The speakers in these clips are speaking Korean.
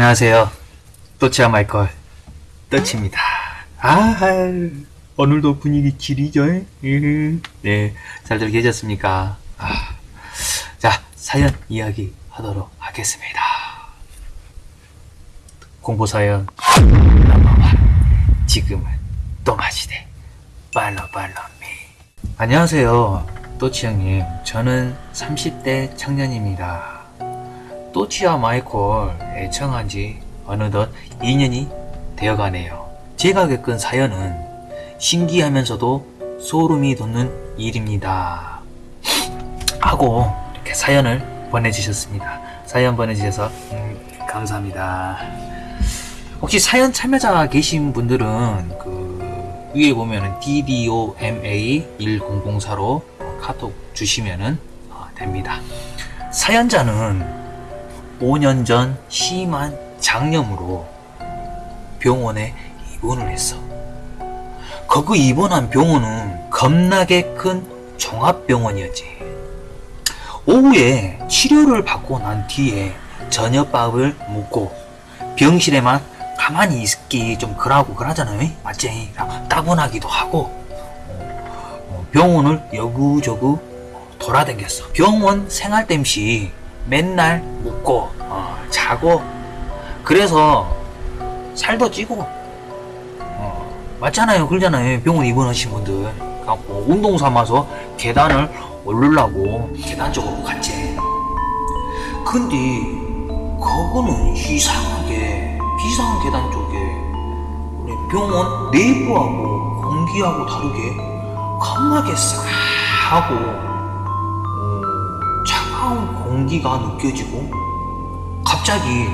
안녕하세요. 또치아 마이컬 떠치입니다. 아, 오늘도 분위기 지리죠? 으흐. 네, 잘들 계셨습니까? 아, 자, 사연 이야기 하도록 하겠습니다. 넘버원 지금은 또마시대 빨로 빨로 미 안녕하세요. 또치 형님. 저는 30대 청년입니다. 또치아 마이콜 애청한 지 어느덧 2년이 되어가네요. 제가 겪은 사연은 신기하면서도 소름이 돋는 일입니다. 하고 이렇게 사연을 보내주셨습니다. 사연 보내주셔서 음, 감사합니다. 혹시 사연 참여자 계신 분들은 그 위에 보면은 DDOMA 1004로 카톡 주시면은 어, 됩니다. 사연자는 5년 전 심한 장염으로 병원에 입원을 했어. 거기 입원한 병원은 겁나게 큰 종합병원이었지. 오후에 치료를 받고 난 뒤에 저녁밥을 먹고 병실에만 가만히 있기 좀 그러고 그러잖아요. 맞지? 따분하기도 하고 어, 병원을 여구저구 돌아다녔어. 병원 생활 땜시 맨날 묵고 어, 자고. 그래서 살도 찌고 어, 맞잖아요. 그러잖아요. 병원 입원하신 분들. 갖고 운동 삼아서 계단을 오르려고 계단 쪽으로 갔지. 근데 그거는 이상하게 비상한 계단 쪽에 우리 병원 내부하고 공기하고 다르게 겁나게 싸하고 어, 공기가 느껴지고 갑자기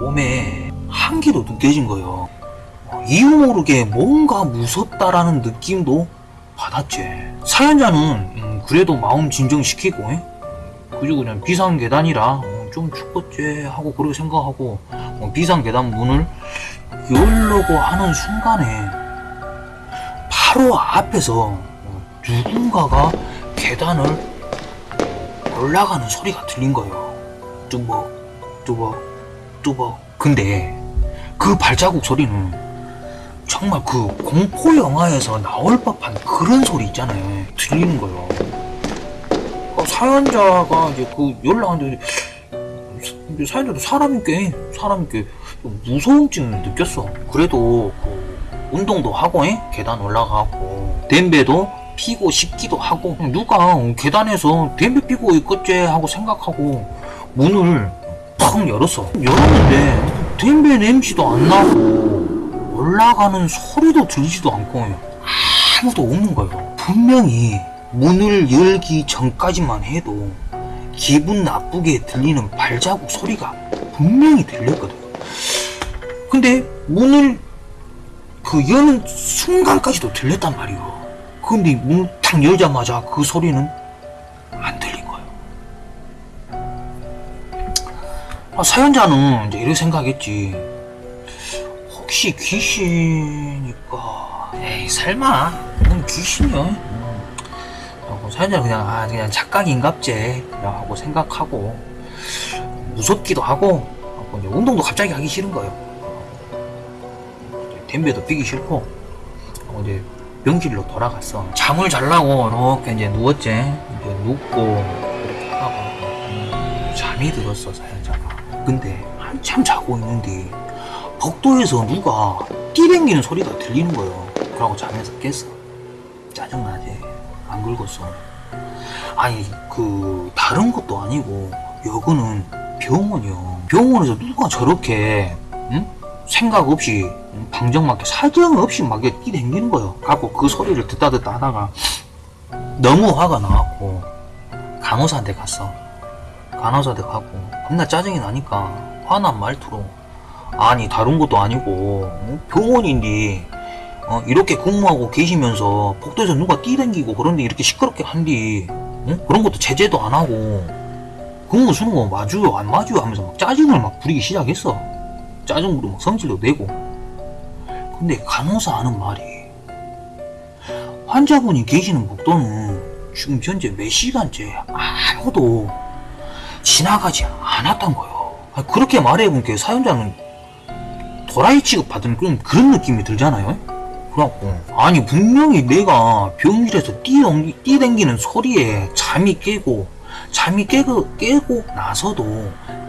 몸에 한기도 느껴진 거예요. 어, 이유 모르게 뭔가 무섭다라는 느낌도 받았지. 사연자는 음, 그래도 마음 진정시키고 에? 그리고 그냥 비상 계단이라 어, 좀 죽겠지 하고 그렇게 생각하고 어, 비상 계단 문을 열려고 하는 순간에 바로 앞에서 어, 누군가가 계단을 올라가는 소리가 들린 거예요. 뚜벅, 뚜벅, 뚜벅. 근데 그 발자국 소리는 정말 그 공포 영화에서 나올 법한 그런 소리 있잖아요. 들리는 거예요. 어, 사연자가 이제 그 연락하는데 사연자도 사람이게 사람이게 무서움증을 느꼈어. 그래도 그 운동도 하고 에? 계단 올라가고 댐베도 피고 싶기도 하고 누가 계단에서 담배 피고 있겠지 하고 생각하고 문을 팍 열었어. 열었는데 담배 냄새도 안 나고 올라가는 소리도 들리지도 않고 아무도 없는 거예요. 분명히 문을 열기 전까지만 해도 기분 나쁘게 들리는 발자국 소리가 분명히 들렸거든 근데 문을 그 여는 순간까지도 들렸단 말이에요 근데 문을 탁 열자마자 그 소리는 안 들린 거예요. 아, 사연자는 이제 이렇게 생각했지. 혹시 귀신이니까. 에이, 설마. 뭔 귀신이야? 어, 사연자는 그냥, 아, 그냥 착각인갑제. 하고 생각하고, 무섭기도 하고, 운동도 갑자기 하기 싫은 거예요. 댐배도 피기 싫고, 이제 병실로 돌아갔어. 잠을 자려고 이렇게 이제 누웠지. 이제 눕고 이렇게 하고 음, 잠이 들었어 사연자가. 근데 한참 자고 있는데 복도에서 누가 뛰댕기는 소리가 들리는 거예요. 그러고 잠에서 깼어. 짜증나지. 안 긁었어. 아니 그 다른 것도 아니고 여기는 병원이요. 병원에서 누가 저렇게 응? 생각 없이 방정맞게 사정 없이 막 뛰댕기는 거예요. 갖고 그 소리를 듣다 듣다 하다가 너무 화가 나갖고 간호사한테 갔어. 간호사한테 가고 겁나 짜증이 나니까 화난 말투로 아니 다른 것도 아니고 어? 병원인데 어? 이렇게 근무하고 계시면서 복도에서 누가 뛰댕기고 그런데 이렇게 시끄럽게 한디 어? 그런 것도 제재도 안 하고 근무 수는 거 맞아요 안 맞아요 하면서 막 짜증을 막 부리기 시작했어. 짜증으로 막 성질도 내고 근데 간호사 하는 말이 환자분이 계시는 복도는 지금 현재 몇 시간째 아무도 지나가지 않았던 거요 아, 그렇게 말해보니까 사연자는 도라이 취급 받은 그런, 그런 느낌이 들잖아요? 그래갖고, 아니, 분명히 내가 병실에서 뛰어, 뛰댕기는 소리에 잠이 깨고, 잠이 깨고, 깨고 나서도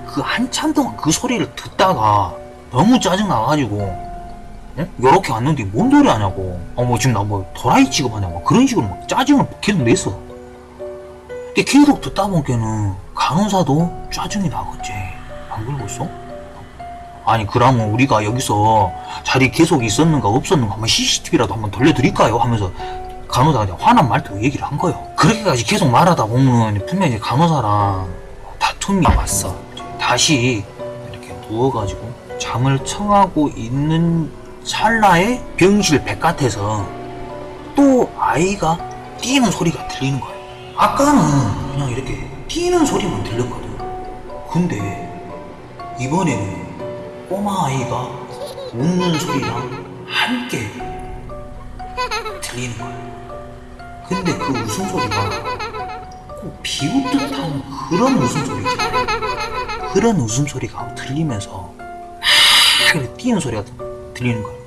그 한참 동안 그 소리를 듣다가 너무 짜증나가지고, 응? 요렇게 왔는데 뭔 소리 하냐고. 어, 뭐 지금 나 뭐 도라이 취급하냐고. 뭐 그런 식으로 막 짜증을 계속 냈어. 근데 계속 듣다 보니까는 간호사도 짜증이 나겠지. 안 그러겠어? 아니 그러면 우리가 여기서 자리 계속 있었는가 없었는가 한번 CCTV라도 한번 돌려드릴까요? 하면서 간호사가 화난 말투로 얘기를 한 거예요. 그렇게까지 계속 말하다 보면 분명히 다문사랑 다툼이 왔어. 다시 이렇게 누워가지고 잠을 청하고 있는 찰나에 병실 바깥에서 또 아이가 뛰는 소리가 들리는 거예요. 아까는 그냥 이렇게 뛰는 소리만 들렸거든. 근데 이번에는 꼬마 아이가 웃는 소리랑 함께 들리는 거예요. 근데 그 웃음소리가 꼭 비웃듯한 그런 웃음소리 있잖아요. 그런 웃음소리가 들리면서 막 이렇게 뛰는 소리가 들리는 거예요.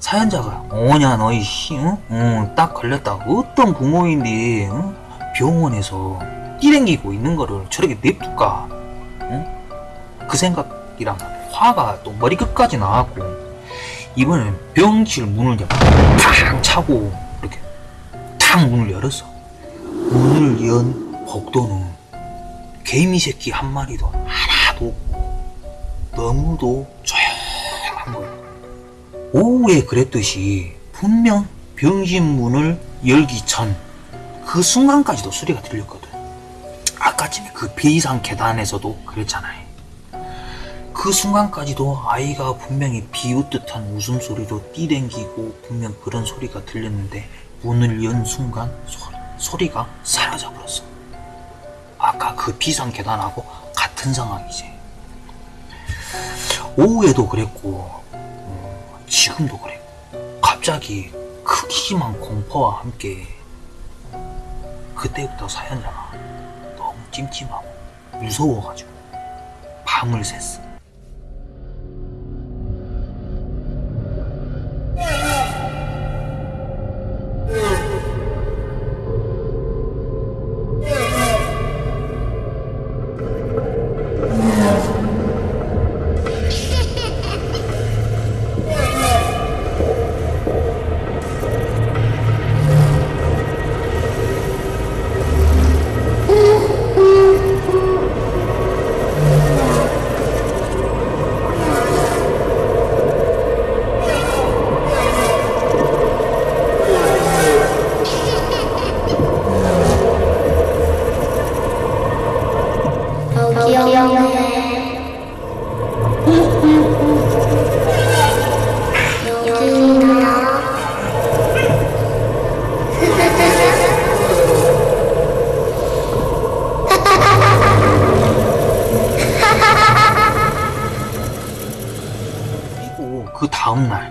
사연자가 뭐냐 너희 씨, 응? 응, 딱 걸렸다. 어떤 부모인데 응? 병원에서 뛰댕기고 있는 거를 저렇게 냅둘까? 응? 그 생각이랑 화가 또 머리 끝까지 나왔고 이번엔 병실 문을 탁 차고 이렇게 탁 문을 열었어. 문을 연 복도는 개미 새끼 한 마리도 없고 너무도 조용한 거야. 오후에 그랬듯이 분명 병실 문을 열기 전 그 순간까지도 소리가 들렸거든. 아까쯤에 그 비상 계단에서도 그랬잖아요. 그 순간까지도 아이가 분명히 비웃듯한 웃음소리로 뛰댕기고 분명 그런 소리가 들렸는데 문을 연 순간 소, 리가 사라져버렸어. 아까 그 비상 계단하고 같은 상황이지. 오후에도 그랬고 음, 지금도 그랬고 갑자기 크기만 공포와 함께 그때부터 사연자가 너무 찜찜하고 무서워가지고 밤을 샜어. 다음날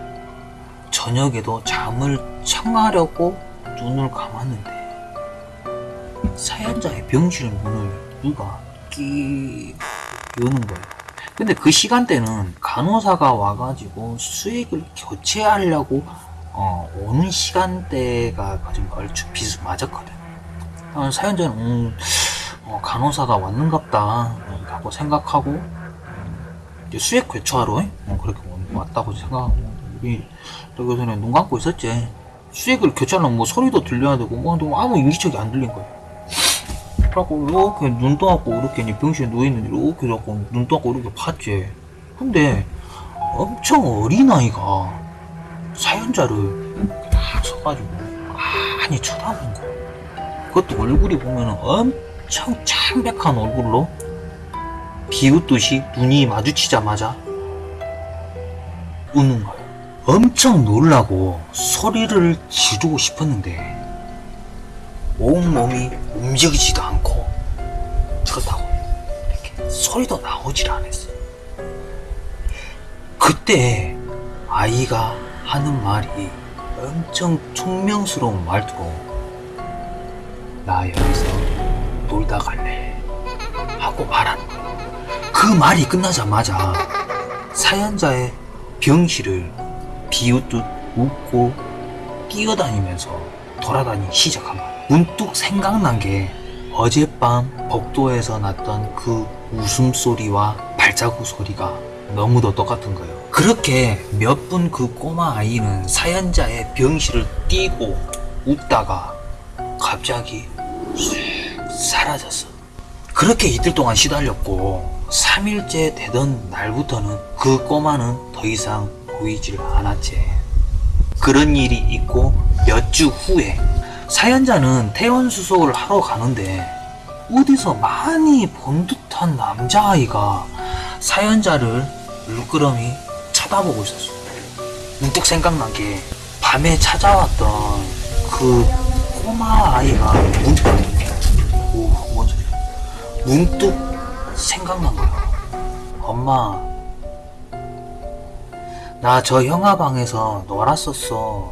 저녁에도 잠을 청하려고 눈을 감았는데 사연자의 병실 문을 누가 끼 여는 거예요. 근데 그 시간대는 간호사가 와가지고 수액을 교체하려고 어, 오는 시간대가 좀 얼추 비슷 맞았거든. 어, 사연자는 음, 어, 간호사가 왔는갑다 라고 생각하고 이제 수액 교체하러 어, 그렇게 왔다고 생각하고. 우리 여기서는 눈 감고 있었지. 수액을 교체하려면 뭐 소리도 들려야 되고 뭐 아무 인기척이 안 들린 거야. 그래갖고 이렇게 눈 떠갖고 이렇게 병실에 누워있는데 이렇게 자꾸 눈 떠갖고 이렇게 봤지. 근데 엄청 어린아이가 사연자를 딱 서가지고 많이 쳐다본 거야. 그것도 얼굴이 보면은 엄청 창백한 얼굴로 비웃듯이 눈이 마주치자마자 웃는 거예요. 엄청 놀라고 소리를 지르고 싶었는데 온몸이 움직이지도 않고 그렇다고 이렇게 소리도 나오질 않았어요. 그때 아이가 하는 말이 엄청 퉁명스러운 말투로 나 여기서 놀다 갈래 하고 거예요. 그 말이 끝나자마자 사연자의 병실을 비웃듯 웃고 뛰어다니면서 돌아다니기 시작합니다. 문득 생각난 게 어젯밤 복도에서 났던 그 웃음소리와 발자국 소리가 너무도 똑같은 거예요. 그렇게 몇 분 그 꼬마 아이는 사연자의 병실을 뛰고 웃다가 갑자기 쑥 사라졌어. 그렇게 이틀 동안 시달렸고 3일째 되던 날부터는 그 꼬마는 더 이상 보이질 않았지. 그런 일이 있고 몇 주 후에 사연자는 퇴원 수속을 하러 가는데 어디서 많이 본 듯한 남자아이가 사연자를 물끄러미 쳐다보고 있었어. 문득 생각난 게 밤에 찾아왔던 그 꼬마 아이가 문득 오, 뭔 소리야? 문득 생각난 거야. 엄마, 나 저 형아 방에서 놀았었어.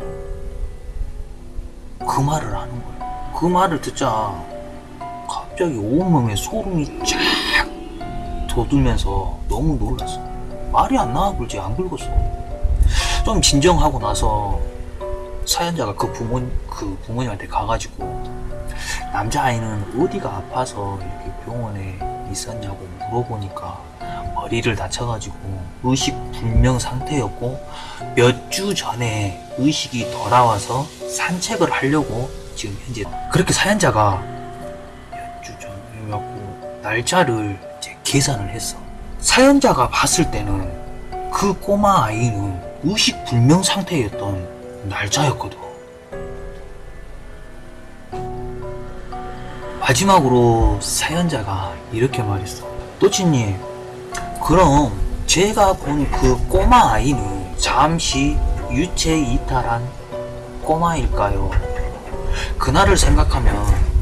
그 말을 하는 거야. 그 말을 듣자 갑자기 온몸에 소름이 쫙 돋으면서 너무 놀랐어. 말이 안 나와 굴지 안 긁었어. 좀 진정하고 나서 사연자가 그 부모 그 부모님한테 가가지고 남자아이는 어디가 아파서 이렇게 병원에 있었냐고 물어보니까 머리를 다쳐가지고 의식 불명 상태였고 몇 주 전에 의식이 돌아와서 산책을 하려고 지금 현재 그렇게 사연자가 몇 주 전이었고 날짜를 이제 계산을 했어. 사연자가 봤을 때는 그 꼬마 아이는 의식 불명 상태였던 날짜였거든. 마지막으로 사연자가 이렇게 말했어. 또치님, 그럼 제가 본 그 꼬마 아이는 잠시 유체 이탈한 꼬마일까요? 그날을 생각하면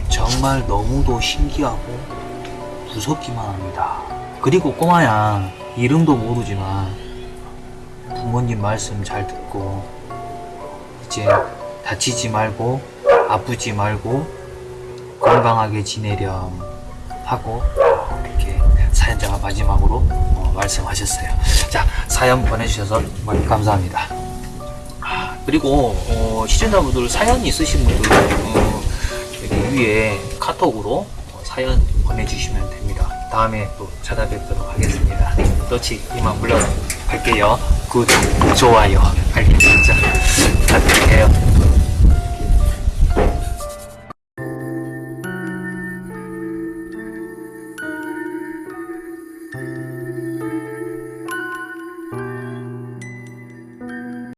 정말 너무도 신기하고 무섭기만 합니다. 그리고 꼬마야, 이름도 모르지만 부모님 말씀 잘 듣고 이제 다치지 말고 아프지 말고 건강하게 지내렴 하고 사연자가 마지막으로 어, 말씀하셨어요. 자 사연 보내주셔서 정말 감사합니다. 아, 그리고 어, 시청자분들 사연 있으신 분들 어, 여기 위에 카톡으로 어, 사연 보내주시면 됩니다. 다음에 또 찾아뵙도록 하겠습니다. 또치 이만 물러갈게요. 구독, 좋아요, 알림 설정.